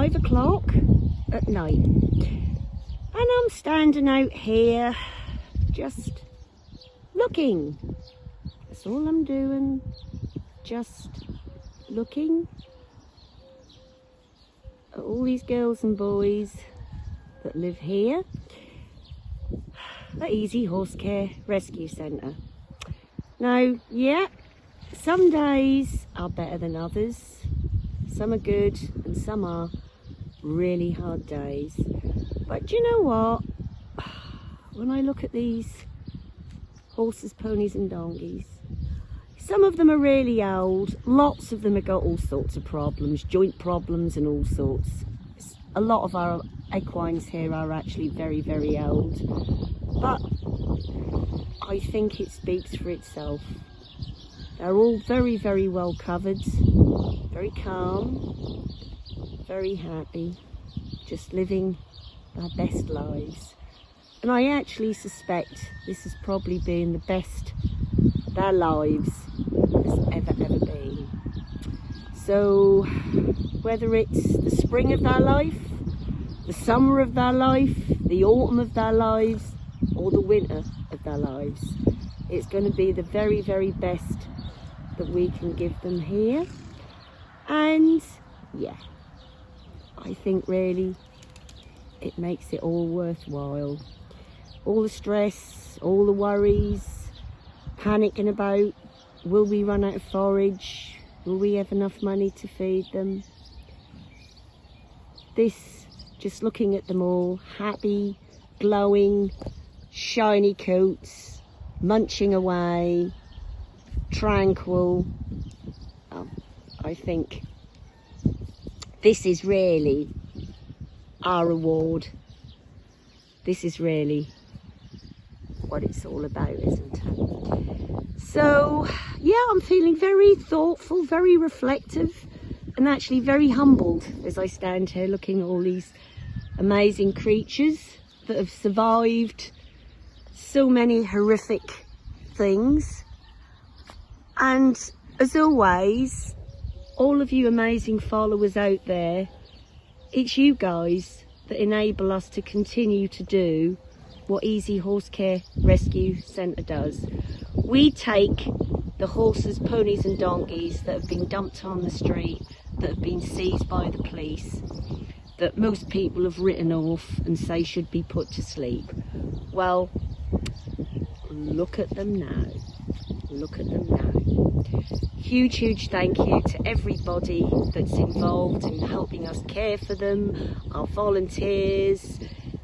five o'clock at night. And I'm standing out here just looking. That's all I'm doing. Just looking at all these girls and boys that live here at Easy Horse Care Rescue Centre. Now, yeah, some days are better than others. Some are good and some are really hard days. But you know what? When I look at these horses, ponies and donkeys, some of them are really old. Lots of them have got all sorts of problems, joint problems and all sorts. A lot of our equines here are actually very, very old. But I think it speaks for itself. They're all very, very well covered, very calm, very happy, just living their best lives. And I actually suspect this has probably been the best their lives has ever, ever been. So whether it's the spring of their life, the summer of their life, the autumn of their lives, or the winter of their lives, it's going to be the very, very best that we can give them here. And yeah, I think really it makes it all worthwhile. All the stress, all the worries, panicking about will we run out of forage, will we have enough money to feed them. This, just looking at them all, happy, glowing, shiny coats, munching away, tranquil. Um, I think this is really our reward. This is really what it's all about, isn't it? So, yeah, I'm feeling very thoughtful, very reflective, and actually very humbled as I stand here looking at all these amazing creatures that have survived so many horrific things and as always, all of you amazing followers out there, it's you guys that enable us to continue to do what Easy Horse Care Rescue Centre does. We take the horses, ponies and donkeys that have been dumped on the street, that have been seized by the police, that most people have written off and say should be put to sleep. Well, look at them now. Look at them now. Huge, huge thank you to everybody that's involved in helping us care for them, our volunteers,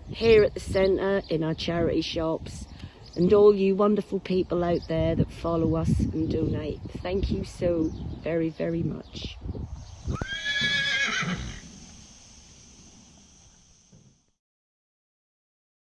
here at the centre, in our charity shops, and all you wonderful people out there that follow us and donate. Thank you so very, very much.